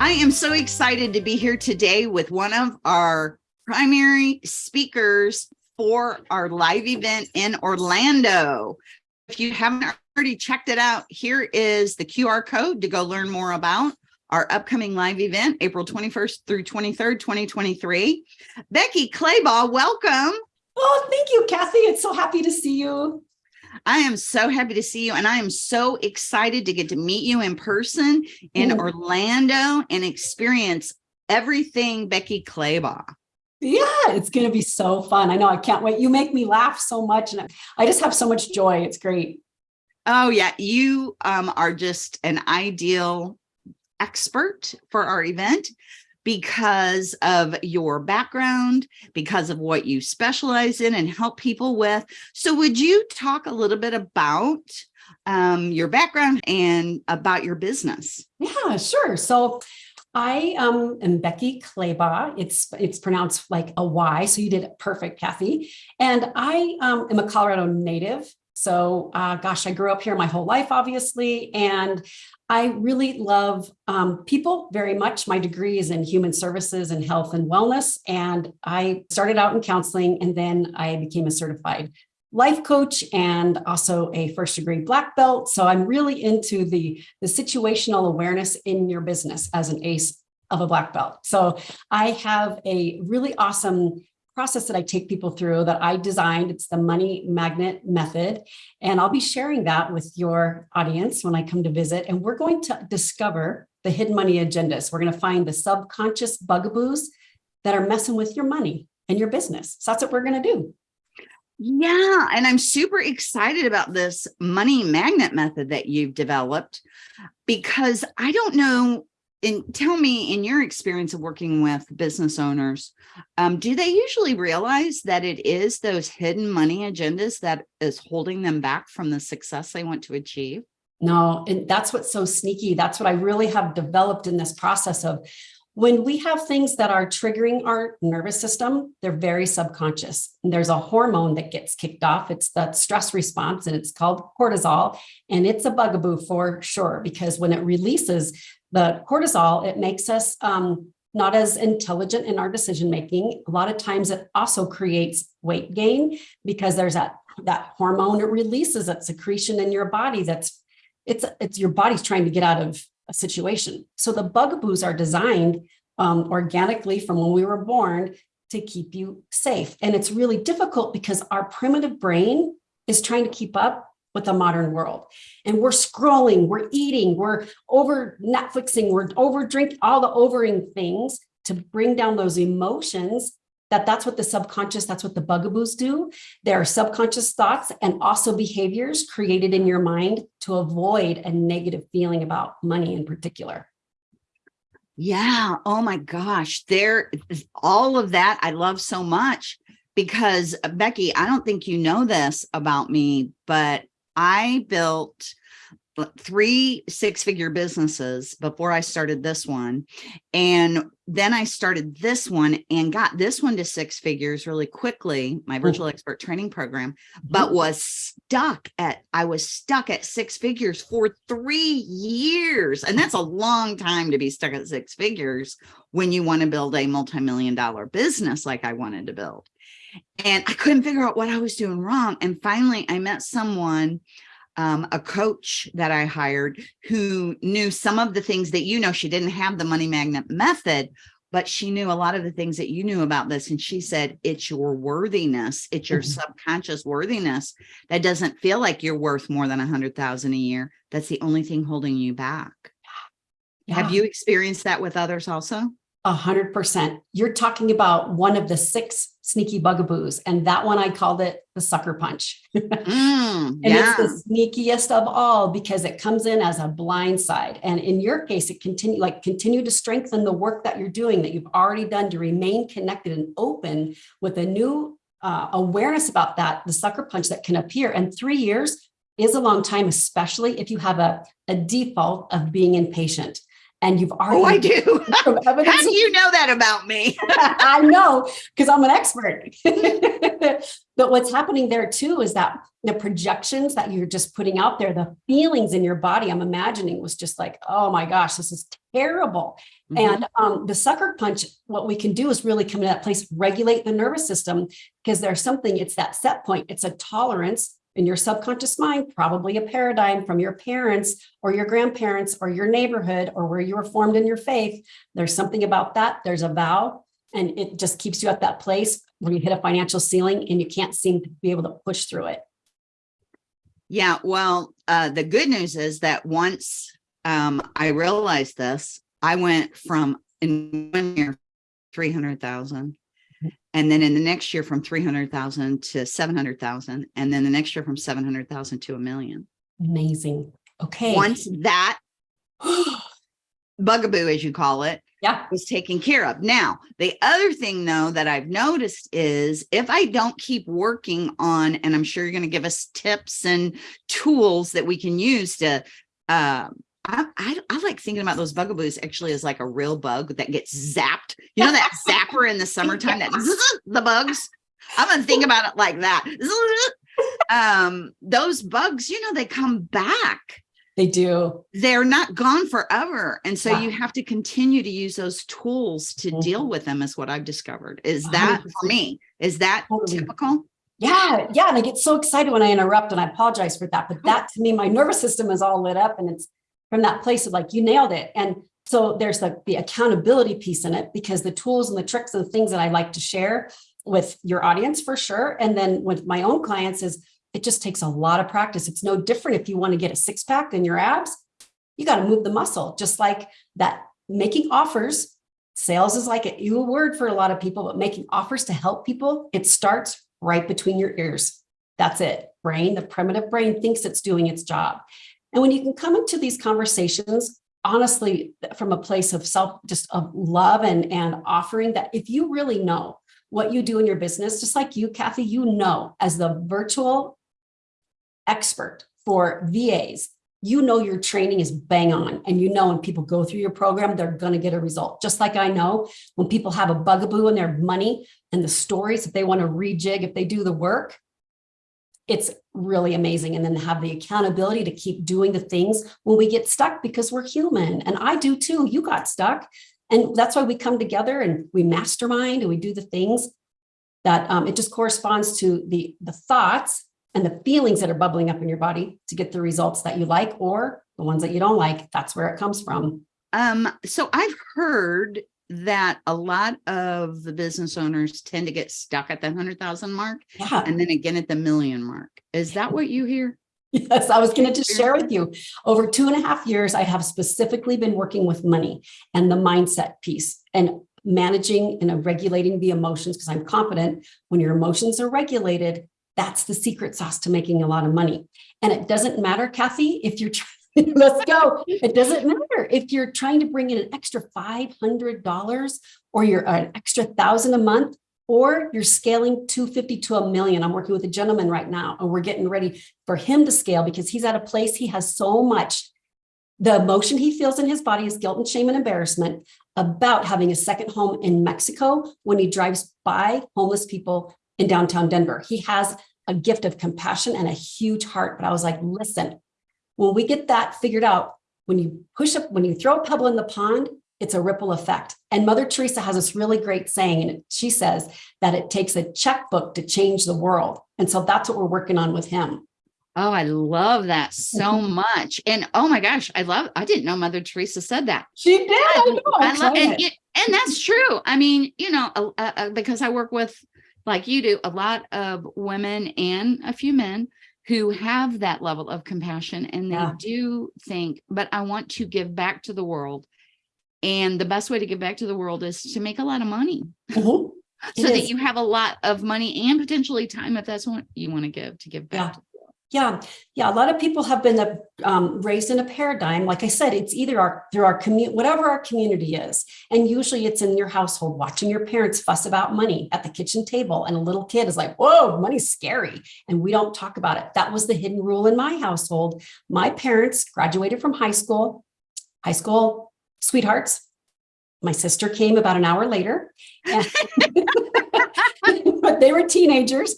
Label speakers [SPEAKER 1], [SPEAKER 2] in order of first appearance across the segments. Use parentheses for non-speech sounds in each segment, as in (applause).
[SPEAKER 1] I am so excited to be here today with one of our primary speakers for our live event in Orlando. If you haven't already checked it out, here is the QR code to go learn more about our upcoming live event, April 21st through 23rd, 2023. Becky Claybaugh, welcome.
[SPEAKER 2] Oh, thank you, Kathy. It's so happy to see you.
[SPEAKER 1] I am so happy to see you and I am so excited to get to meet you in person in mm. Orlando and experience everything Becky Claybaugh.
[SPEAKER 2] Yeah, it's going to be so fun. I know I can't wait. You make me laugh so much and I just have so much joy. It's great.
[SPEAKER 1] Oh yeah, you um, are just an ideal expert for our event because of your background, because of what you specialize in and help people with. So would you talk a little bit about um, your background and about your business?
[SPEAKER 2] Yeah, sure. So I um, am Becky Claybaugh. It's it's pronounced like a Y, so you did it perfect, Kathy. And I um, am a Colorado native. So uh, gosh, I grew up here my whole life, obviously, and I really love um, people very much. My degree is in human services and health and wellness. And I started out in counseling and then I became a certified life coach and also a first degree black belt. So I'm really into the, the situational awareness in your business as an ace of a black belt. So I have a really awesome process that I take people through that I designed. It's the money magnet method. And I'll be sharing that with your audience when I come to visit. And we're going to discover the hidden money agendas. We're going to find the subconscious bugaboos that are messing with your money and your business. So that's what we're going to do.
[SPEAKER 1] Yeah, and I'm super excited about this money magnet method that you've developed because I don't know and tell me in your experience of working with business owners, um, do they usually realize that it is those hidden money agendas that is holding them back from the success they want to achieve?
[SPEAKER 2] No, and that's what's so sneaky. That's what I really have developed in this process of when we have things that are triggering our nervous system, they're very subconscious. And there's a hormone that gets kicked off. It's that stress response and it's called cortisol. And it's a bugaboo for sure, because when it releases the cortisol, it makes us um, not as intelligent in our decision making. A lot of times it also creates weight gain because there's that, that hormone, it releases that secretion in your body that's it's it's your body's trying to get out of a situation. So the bugaboos are designed um, organically from when we were born to keep you safe. And it's really difficult because our primitive brain is trying to keep up with the modern world. And we're scrolling, we're eating, we're over Netflixing, we're over drinking, all the overing things to bring down those emotions that that's what the subconscious, that's what the bugaboos do. There are subconscious thoughts and also behaviors created in your mind to avoid a negative feeling about money in particular.
[SPEAKER 1] Yeah. Oh my gosh. There, all of that I love so much because Becky, I don't think you know this about me, but I built three six figure businesses before I started this one. And then I started this one and got this one to six figures really quickly, my virtual Ooh. expert training program, but was stuck at, I was stuck at six figures for three years. And that's a long time to be stuck at six figures when you want to build a multi-million dollar business like I wanted to build. And I couldn't figure out what I was doing wrong. And finally I met someone um, a coach that I hired who knew some of the things that you know, she didn't have the money magnet method, but she knew a lot of the things that you knew about this. And she said, it's your worthiness. It's your mm -hmm. subconscious worthiness that doesn't feel like you're worth more than a hundred thousand a year. That's the only thing holding you back. Yeah. Have you experienced that with others also?
[SPEAKER 2] A hundred percent. You're talking about one of the six sneaky bugaboos. And that one, I called it the sucker punch. mm, (laughs) and yeah. it's the sneakiest of all because it comes in as a blind side. And in your case, it continue like continue to strengthen the work that you're doing that you've already done to remain connected and open with a new uh, awareness about that, the sucker punch that can appear. And three years is a long time, especially if you have a, a default of being impatient and you've already-
[SPEAKER 1] Oh, I do. (laughs) How do you know that about me? (laughs)
[SPEAKER 2] I know, because I'm an expert. (laughs) but what's happening there too is that the projections that you're just putting out there, the feelings in your body, I'm imagining was just like, oh my gosh, this is terrible.
[SPEAKER 1] Mhm.
[SPEAKER 2] And um, the sucker punch, what we can do is really come to that place, regulate the nervous system, because there's something, it's that set point, it's a tolerance in your subconscious mind, probably a paradigm from your parents or your grandparents or your neighborhood or where you were formed in your faith. There's something about that. There's a vow, and it just keeps you at that place when you hit a financial ceiling and you can't seem to be able to push through it.
[SPEAKER 1] Yeah, well, uh, the good news is that once um, I realized this, I went from in one year, 300,000. And then in the next year from 300,000 to 700,000. And then the next year from 700,000 to a million.
[SPEAKER 2] Amazing. Okay.
[SPEAKER 1] Once that (gasps) bugaboo, as you call it,
[SPEAKER 2] yeah.
[SPEAKER 1] was taken care of. Now, the other thing though that I've noticed is if I don't keep working on, and I'm sure you're going to give us tips and tools that we can use to, um, I, I, I like thinking about those bugaboos actually as like a real bug that gets zapped. You know that zapper in the (laughs) summertime that (laughs) the bugs. I'm gonna think about it like that. (laughs) Um, those bugs, you know, they come back
[SPEAKER 2] They do.
[SPEAKER 1] they're not gone forever. And so
[SPEAKER 2] Yeah.
[SPEAKER 1] you have to continue to use those tools to
[SPEAKER 2] Mhm.
[SPEAKER 1] deal with them is what I've discovered. Is that for
[SPEAKER 2] 100%.
[SPEAKER 1] me? Is that
[SPEAKER 2] Totally.
[SPEAKER 1] typical?
[SPEAKER 2] Yeah, yeah, and I get so excited when I interrupt and I apologize for that. But that to me, my nervous system is all lit up and it's from that place of like, you nailed it. And so there's the, the accountability piece in it because the tools and the tricks and the things that I like to share with your audience for sure. And then with my own clients is it just takes a lot of practice. It's no different if you want to get a six pack in your abs, you got to move the muscle, just like that making offers. Sales is like a new word for a lot of people, but making offers to help people, it starts right between your ears. That's it. Brain, the primitive brain thinks it's doing its job. And when you can come into these conversations, honestly, from a place of self, just of love and, and offering that if you really know what you do in your business, just like you, Kathy, you know, as the virtual expert for VAs, you know your training is bang on. And you know when people go through your program they're going to get a result. Just like i know when people have a bugaboo in their money and the stories if they want to rejig if they do the work it's really amazing and then have the accountability to keep doing the things when we get stuck because we're human and i do too you got stuck and that's why we come together and we mastermind and we do the things that um, it just corresponds to the the thoughts and the feelings that are bubbling up in your body to get the results that you like or the ones that you don't like. That's where it comes from.
[SPEAKER 1] Um, so I've heard that a lot of the business owners tend to get stuck at the hundred thousand mark
[SPEAKER 2] Yeah.
[SPEAKER 1] and then again at the million mark. Is that what you hear?
[SPEAKER 2] Yes, I was going to just share with you. Over two and a half years, I have specifically been working with money and the mindset piece and managing and regulating the emotions because I'm confident when your emotions are regulated, that's the secret sauce to making a lot of money. And it doesn't matter, Kathy, if you're trying, (laughs) let's go. It doesn't matter if you're trying to bring in an extra $500 or you're uh, an extra thousand a month or you're scaling 250 to a million. I'm working with a gentleman right now and we're getting ready for him to scale because he's at a place he has so much. The emotion he feels in his body is guilt and shame and embarrassment about having a second home in Mexico when he drives by homeless people in downtown Denver. He has a gift of compassion and a huge heart. But I was like, listen, when we get that figured out, when you push up, when you throw a pebble in the pond, it's a ripple effect. And Mother Teresa has this really great saying, and she says that it takes a checkbook to change the world. And so that's what we're working on with him.
[SPEAKER 1] Oh, I love that so (laughs) much. And oh my gosh, I love, I didn't know Mother Teresa said that.
[SPEAKER 2] She did. I know.
[SPEAKER 1] I love, and, it- and that's true. I mean, you know, uh, uh, because I work with, like you do, a lot of women and a few men who have that level of compassion and they
[SPEAKER 2] Yeah.
[SPEAKER 1] do think, but I want to give back to the world. And the best way to give back to the world is to make a lot of money (laughs)
[SPEAKER 2] Mhm. It
[SPEAKER 1] so that you have a lot of money and potentially time if that's what you want to give to give back. to
[SPEAKER 2] Yeah, yeah. A lot of people have been um, raised in a paradigm. Like I said, it's either our through our community, whatever our community is, and usually it's in your household, watching your parents fuss about money at the kitchen table, and a little kid is like, "Whoa, money's scary," and we don't talk about it. That was the hidden rule in my household. My parents graduated from high school, high school sweethearts. My sister came about an hour later, (laughs) but they were teenagers.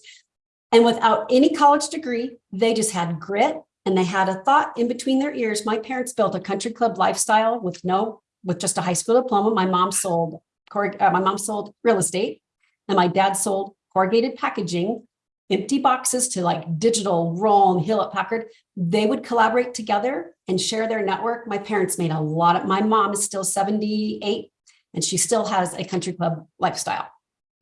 [SPEAKER 2] And without any college degree, they just had grit and they had a thought in between their ears. My parents built a country club lifestyle with no with just a high school diploma. My mom sold, uh, my mom sold real estate and my dad sold corrugated packaging, empty boxes to like digital, roll Hewlett Packard. They would collaborate together and share their network. My parents made a lot of, my mom is still 78 and she still has a country club lifestyle.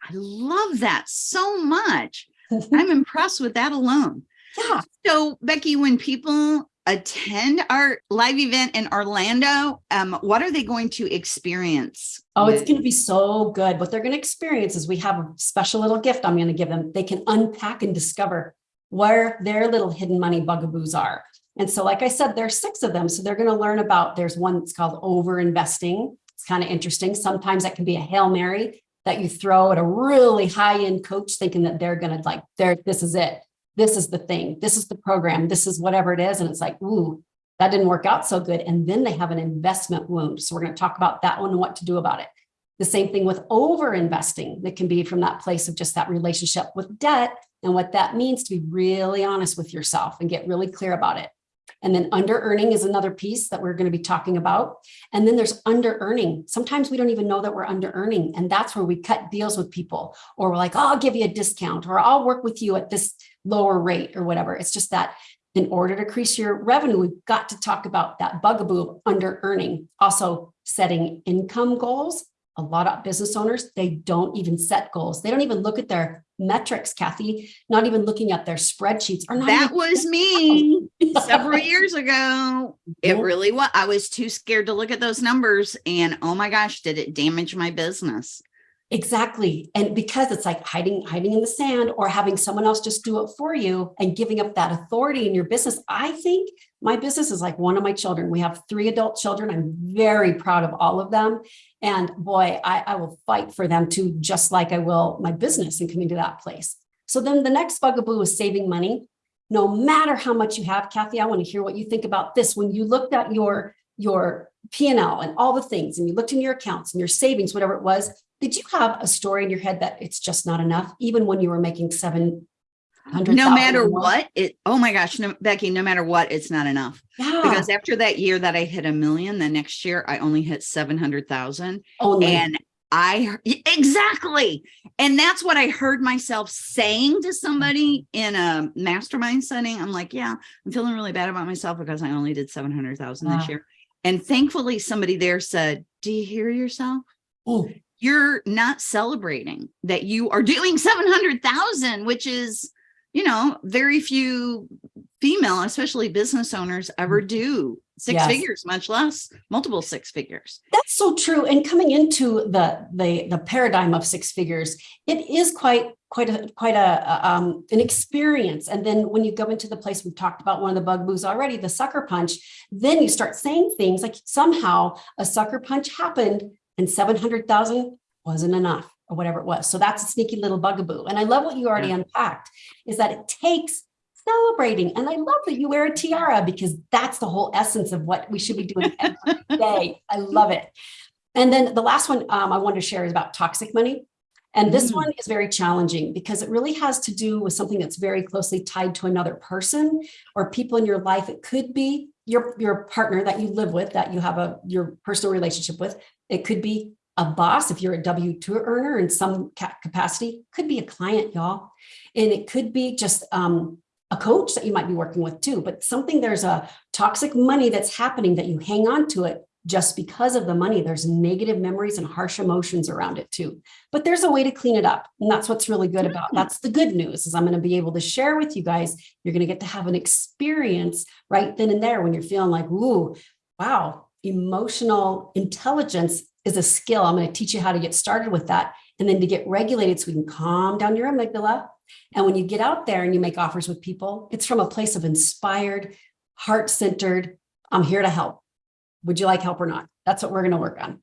[SPEAKER 1] I love that so much. I'm (laughs) impressed with that alone.
[SPEAKER 2] Yeah.
[SPEAKER 1] So Becky, when people attend our live event in Orlando, um, what are they going to experience?
[SPEAKER 2] Oh, it's going to be so good. What they're going to experience is we have a special little gift I'm going to give them. They can unpack and discover where their little hidden money bugaboos are. And so, like I said, there's six of them. So they're going to learn about, there's one that's called over investing. It's kind of interesting. Sometimes that can be a Hail Mary that you throw at a really high end coach thinking that they're going to like, there, this is it. This is the thing. This is the program. This is whatever it is. And it's like, ooh, that didn't work out so good. And then they have an investment wound. So we're going to talk about that one and what to do about it. The same thing with over investing that can be from that place of just that relationship with debt and what that means to be really honest with yourself and get really clear about it. And then under earning is another piece that we're going to be talking about. And then there's under earning. Sometimes we don't even know that we're under earning. And that's where we cut deals with people or we're like, oh, I'll give you a discount or I'll work with you at this lower rate or whatever. It's just that in order to increase your revenue, we've got to talk about that bugaboo of under earning. Also setting income goals. A lot of business owners, they don't even set goals. They don't even look at their metrics, Kathy, not even looking at their spreadsheets. Or not
[SPEAKER 1] That was me several (laughs) years ago. It really was. I was too scared to look at those numbers. And oh my gosh, did it damage my business?
[SPEAKER 2] Exactly. And because it's like hiding, hiding in the sand or having someone else just do it for you and giving up that authority in your business. I think my business is like one of my children. We have three adult children. I'm very proud of all of them. And boy, I, I will fight for them too, just like I will my business and coming to that place. So then the next bugaboo is saving money. No matter how much you have, Kathy, I want to hear what you think about this. When you looked at your, your P&L and all the things, and you looked in your accounts and your savings, whatever it was, did you have a story in your head that it's just not enough, even when you were making seven hundred?
[SPEAKER 1] No matter what it, oh my gosh, no, Becky, no matter what, it's not enough.
[SPEAKER 2] Yeah,
[SPEAKER 1] Because after that year that I hit a million, the next year I only hit 700,000.
[SPEAKER 2] only.
[SPEAKER 1] And I exactly. And that's what I heard myself saying to somebody in a mastermind setting. I'm like, yeah, I'm feeling really bad about myself because I only did 700,000
[SPEAKER 2] Wow.
[SPEAKER 1] this year. And thankfully somebody there said, do you hear yourself?
[SPEAKER 2] Ooh,
[SPEAKER 1] You're not celebrating that you are doing 700,000, which is, you know, very few female, especially business owners ever mm. do six
[SPEAKER 2] Yes.
[SPEAKER 1] figures, much less multiple six figures.
[SPEAKER 2] That's so true. And coming into the the the paradigm of six figures, it is quite quite a quite a, um, an experience. And then when you go into the place we've talked about one of the bugboos already, the sucker punch, then you start saying things like somehow a sucker punch happened and seven hundred thousand wasn't enough or whatever it was. So that's a sneaky little bugaboo. And I love what you already unpacked is that it takes celebrating. And I love that you wear a tiara because that's the whole essence of what we should be doing every (laughs) day. I love it. And then the last one um, I wanted to share is about toxic money. And this
[SPEAKER 1] Mm.
[SPEAKER 2] one is very challenging because it really has to do with something that's very closely tied to another person or people in your life. It could be your, your partner that you live with, that you have a your personal relationship with. It could be a boss if you're a W-2 earner in some capacity, could be a client, y'all. And it could be just um, a coach that you might be working with too, but something there's a toxic money that's happening that you hang on to it just because of the money. There's negative memories and harsh emotions around it too. But there's a way to clean it up. And that's what's really good about. Hmm. That's the good news is I'm going to be able to share with you guys. You're going to get to have an experience right then and there when you're feeling like, ooh, wow, emotional intelligence is a skill. I'm going to teach you how to get started with that and then to get regulated so we can calm down your amygdala. And when you get out there and you make offers with people, it's from a place of inspired, heart centered, I'm here to help. Would you like help or not? That's what we're going to work on.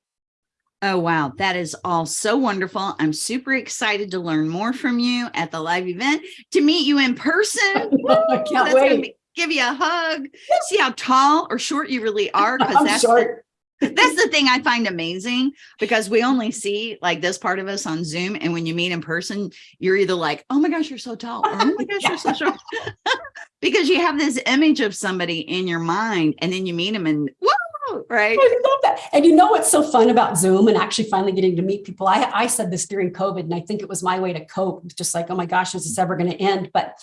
[SPEAKER 1] Oh, wow. That is all so wonderful. I'm super excited to learn more from you at the live event, to meet you in person. (laughs)
[SPEAKER 2] I can't
[SPEAKER 1] gonna
[SPEAKER 2] wait.
[SPEAKER 1] give you a hug, see how tall or short you really are. Because
[SPEAKER 2] I'm
[SPEAKER 1] that's
[SPEAKER 2] short.
[SPEAKER 1] That's the thing I find amazing because we only see like this part of us on Zoom. And when you meet in person, you're either like, oh my gosh, you're so tall. Or, oh my (laughs) gosh, you're so short. (laughs) because you have this image of somebody in your mind and then you meet them and whoa, right?
[SPEAKER 2] I love that. And you know what's so fun about Zoom and actually finally getting to meet people? I, I said this during COVID, and I think it was my way to cope. Just like, oh my gosh, is this ever going to end? But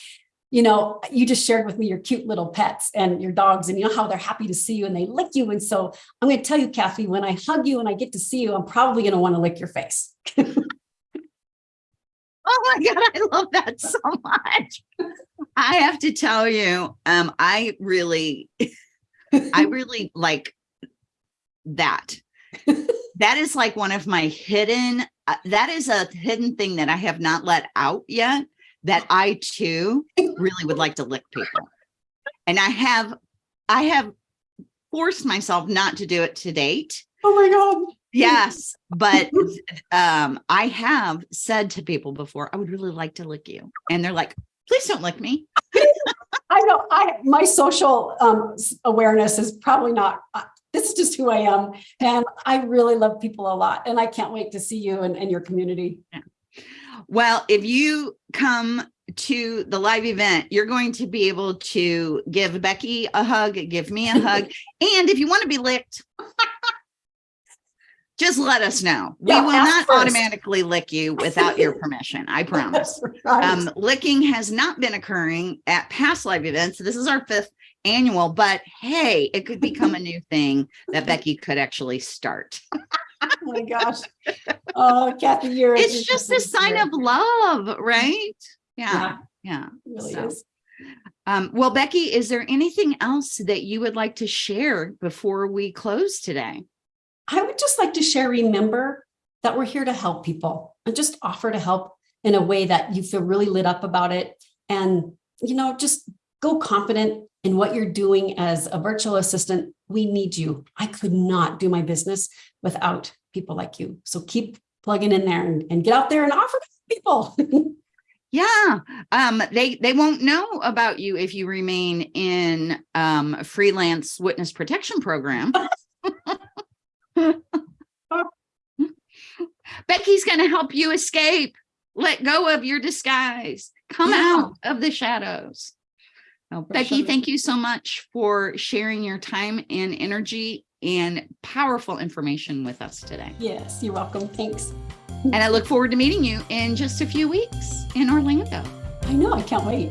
[SPEAKER 2] you know, you just shared with me your cute little pets and your dogs, and you know how they're happy to see you and they lick you. And so I'm going to tell you, Kathy, when I hug you and I get to see you, I'm probably going to want to lick your face. (laughs)
[SPEAKER 1] Oh my God, I love that so much. I have to tell you, um, I really, (laughs) I really like that. That is like one of my hidden, uh, that is a hidden thing that I have not let out yet, that I too really would like to lick people. And I have, I have forced myself not to do it to date.
[SPEAKER 2] Oh my God.
[SPEAKER 1] Yes, but um, I have said to people before, I would really like to lick you. And they're like, please don't lick me.
[SPEAKER 2] I know I my social um, awareness is probably not. Uh, this is just who I am, and I really love people a lot, and I can't wait to see you and, and your community.
[SPEAKER 1] Well, if you come to the live event, you're going to be able to give Becky a hug, give me a hug. (laughs) and if you want to be licked, (laughs) just let us know. We will not
[SPEAKER 2] first.
[SPEAKER 1] automatically lick you without your permission. I (laughs) promise.
[SPEAKER 2] Right.
[SPEAKER 1] Um, licking has not been occurring at past live events. This is our fifth annual, but hey, it could become a new thing that Becky could actually start.
[SPEAKER 2] Oh my gosh. Oh, Kathy, you're.
[SPEAKER 1] It's just a sign of love, right? Yeah,
[SPEAKER 2] Yeah,
[SPEAKER 1] yeah.
[SPEAKER 2] it really
[SPEAKER 1] So,
[SPEAKER 2] is.
[SPEAKER 1] Um, well, Becky, is there anything else that you would like to share before we close today?
[SPEAKER 2] I would just like to share. Remember that we're here to help people, and just offer to help in a way that you feel really lit up about it, and you know, just go confident in what you're doing as a virtual assistant. We need you. I could not do my business without people like you. So keep plugging in there and, and get out there and offer people. (laughs)
[SPEAKER 1] Yeah, um, they they won't know about you if you remain in um, a freelance witness protection program. (laughs) (laughs) Becky's going to help you escape. Let go of your disguise. Come
[SPEAKER 2] Yeah.
[SPEAKER 1] out of the shadows. Becky, thank you so much for sharing your time and energy and powerful information with us today.
[SPEAKER 2] yes, you're welcome. Thanks.
[SPEAKER 1] And I look forward to meeting you in just a few weeks in Orlando.
[SPEAKER 2] I know. I can't wait.